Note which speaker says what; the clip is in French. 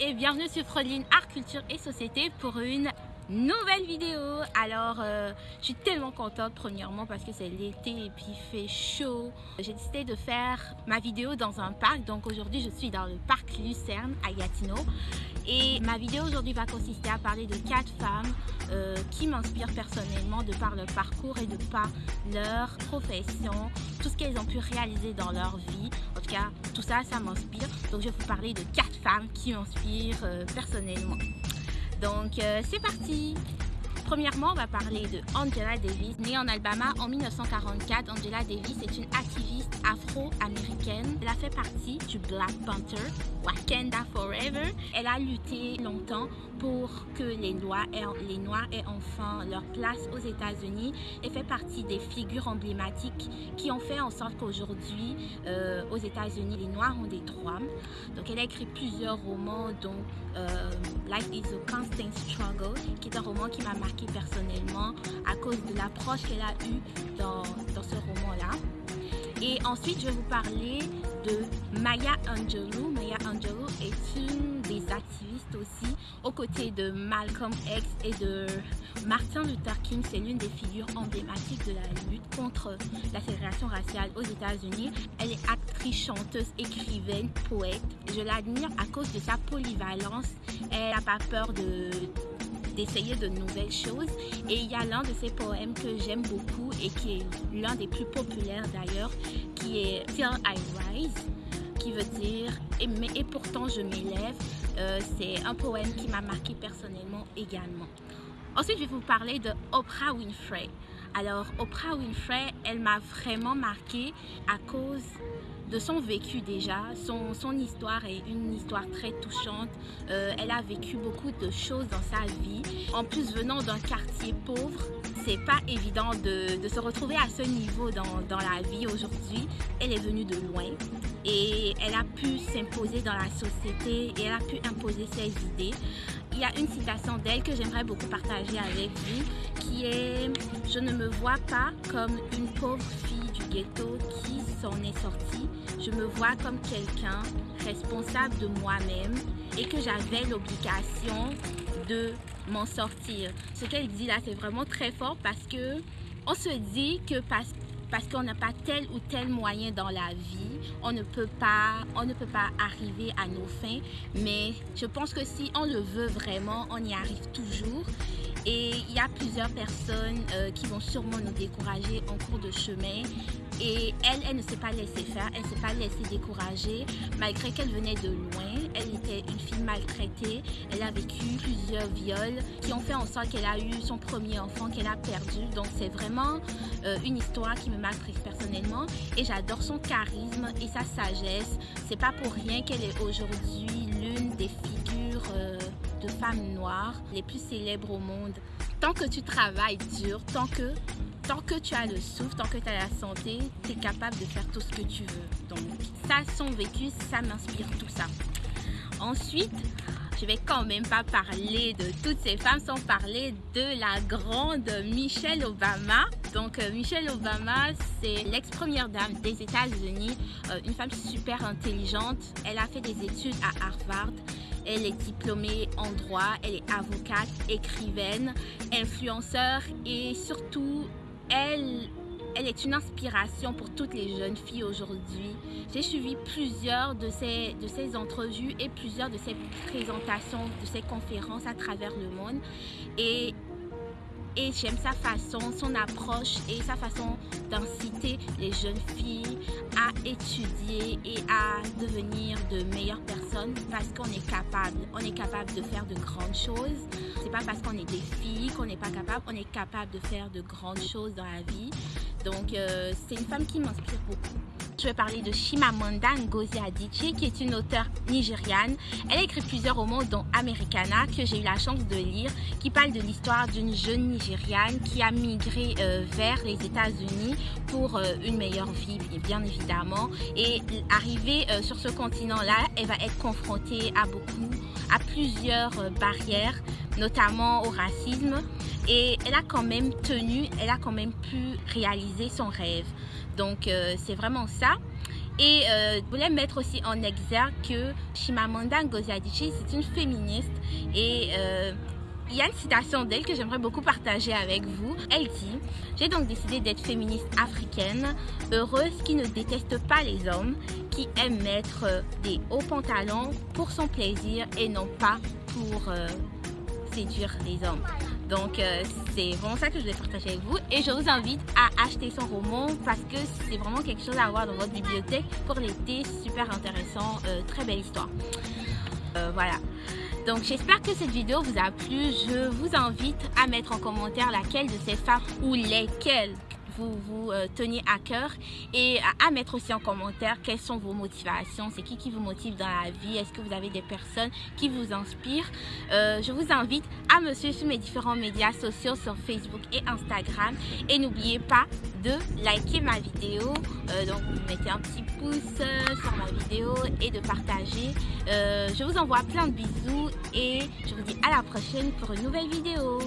Speaker 1: et bienvenue sur Frodeline Art, Culture et Société pour une nouvelle vidéo. Alors, euh, je suis tellement contente premièrement parce que c'est l'été et puis il fait chaud. J'ai décidé de faire ma vidéo dans un parc. Donc aujourd'hui, je suis dans le parc Lucerne à Gatineau. Et ma vidéo aujourd'hui va consister à parler de quatre femmes euh, qui m'inspirent personnellement de par leur parcours et de par leur profession, tout ce qu'elles ont pu réaliser dans leur vie. En tout cas, tout ça, ça m'inspire. Donc je vais vous parler de quatre femmes qui m'inspirent euh, personnellement. Donc euh, c'est parti Premièrement, on va parler de Angela Davis. Née en Alabama en 1944, Angela Davis est une activiste afro-américaine. Elle a fait partie du Black Panther, Wakanda Forever. Elle a lutté longtemps pour que les, Noirs aient enfin leur place aux États-Unis et fait partie des figures emblématiques qui ont fait en sorte qu'aujourd'hui, euh, aux États-Unis, les Noirs ont des droits. Donc, elle a écrit plusieurs romans, dont euh, Life is a Constant Struggle, qui est un roman qui m'a marqué personnellement à cause de l'approche qu'elle a eue dans, dans ce roman-là. Et ensuite, je vais vous parler de Maya Angelou. Maya Angelou est une des activistes aussi, aux côtés de Malcolm X et de Martin Luther King. C'est l'une des figures emblématiques de la lutte contre la ségrégation raciale aux États-Unis. Elle est actrice, chanteuse, écrivaine, poète. Je l'admire à cause de sa polyvalence. Elle n'a pas peur de d'essayer de nouvelles choses. Et il y a l'un de ses poèmes que j'aime beaucoup et qui est l'un des plus populaires d'ailleurs, qui est Till I Rise, qui veut dire et, mais, et pourtant je m'élève. Euh, c'est un poème qui m'a marqué personnellement également. Ensuite, je vais vous parler de Oprah Winfrey. Alors, Oprah Winfrey, elle m'a vraiment marqué à cause de son vécu déjà. Son, son, histoire est une histoire très touchante. Euh, elle a vécu beaucoup de choses dans sa vie. En plus, venant d'un quartier pauvre, c'est pas évident de, de, se retrouver à ce niveau dans, dans la vie aujourd'hui. Elle est venue de loin et elle a pu s'imposer dans la société et elle a pu imposer ses idées. Il y a une citation d'elle que j'aimerais beaucoup partager avec vous qui est « Je ne me vois pas comme une pauvre fille ghetto qui s'en est sortie. Je me vois comme quelqu'un responsable de moi-même et que j'avais l'obligation de m'en sortir. » Ce qu'elle dit là, c'est vraiment très fort parce que on se dit que parce parce qu'on n'a pas tel ou tel moyen dans la vie, on ne peut pas, on ne peut pas arriver à nos fins. Mais je pense que si on le veut vraiment, on y arrive toujours. Et il y a plusieurs personnes euh, qui vont sûrement nous décourager en cours de chemin. Et elle, elle ne s'est pas laissée faire, elle ne s'est pas laissée décourager. Malgré qu'elle venait de loin, elle était une fille maltraitée. Elle a vécu plusieurs viols qui ont fait en sorte qu'elle a eu son premier enfant qu'elle a perdu. Donc c'est vraiment euh, une histoire qui me marque personnellement. Et j'adore son charisme et sa sagesse. C'est pas pour rien qu'elle est aujourd'hui l'une des figures... Femmes noires les plus célèbres au monde. Tant que tu travailles dur, tant que, tant que tu as le souffle, tant que tu as la santé, tu es capable de faire tout ce que tu veux. Donc ça, son vécu, ça m'inspire tout ça. Ensuite, je vais quand même pas parler de toutes ces femmes sans parler de la grande Michelle Obama. Donc euh, Michelle Obama, c'est l'ex-première dame des États-Unis, euh, une femme super intelligente. Elle a fait des études à Harvard. Elle est diplômée en droit, elle est avocate, écrivaine, influenceur et surtout, elle, elle est une inspiration pour toutes les jeunes filles aujourd'hui. J'ai suivi plusieurs de ces, de ces entrevues et plusieurs de ces présentations, de ces conférences à travers le monde. Et et j'aime sa façon, son approche et sa façon d'inciter les jeunes filles à étudier et à devenir de meilleures personnes parce qu'on est capable. On est capable de faire de grandes choses. C'est pas parce qu'on est des filles qu'on n'est pas capable. On est capable de faire de grandes choses dans la vie. Donc, euh, c'est une femme qui m'inspire beaucoup. Je vais parler de Chimamanda Ngozi Adichie, qui est une auteure nigériane. Elle a écrit plusieurs romans, dont Americana, que j'ai eu la chance de lire, qui parle de l'histoire d'une jeune Nigériane qui a migré euh, vers les États-Unis pour euh, une meilleure vie, bien évidemment. Et arrivée sur ce continent-là, elle va être confrontée à beaucoup, à plusieurs barrières, notamment au racisme, et elle a quand même tenu, elle a quand même pu réaliser son rêve. Donc euh, c'est vraiment ça. Et euh, je voulais mettre aussi en exergue que Chimamanda Ngozi Adichie, c'est une féministe et euh, il y a une citation d'elle que j'aimerais beaucoup partager avec vous. Elle dit « J'ai donc décidé d'être féministe africaine, heureuse qui ne déteste pas les hommes, qui aime mettre des hauts pantalons pour son plaisir et non pas pour séduire les hommes. » Donc euh, c'est vraiment ça que je voulais partager avec vous et je vous invite à acheter son roman parce que c'est vraiment quelque chose à avoir dans votre bibliothèque pour l'été, super intéressant, euh, très belle histoire. voilà. Donc j'espère que cette vidéo vous a plu. Je vous invite à mettre en commentaire laquelle de ces femmes ou lesquelles vous vous euh, teniez à cœur et à, mettre aussi en commentaire quelles sont vos motivations, c'est qui qui vous motive dans la vie, est-ce que vous avez des personnes qui vous inspirent? Euh, je vous invite à me suivre sur mes différents médias sociaux sur Facebook et Instagram et n'oubliez pas de liker ma vidéo, euh, donc vous mettez un petit pouce sur ma vidéo et de partager. je vous envoie plein de bisous et je vous dis à la prochaine pour une nouvelle vidéo.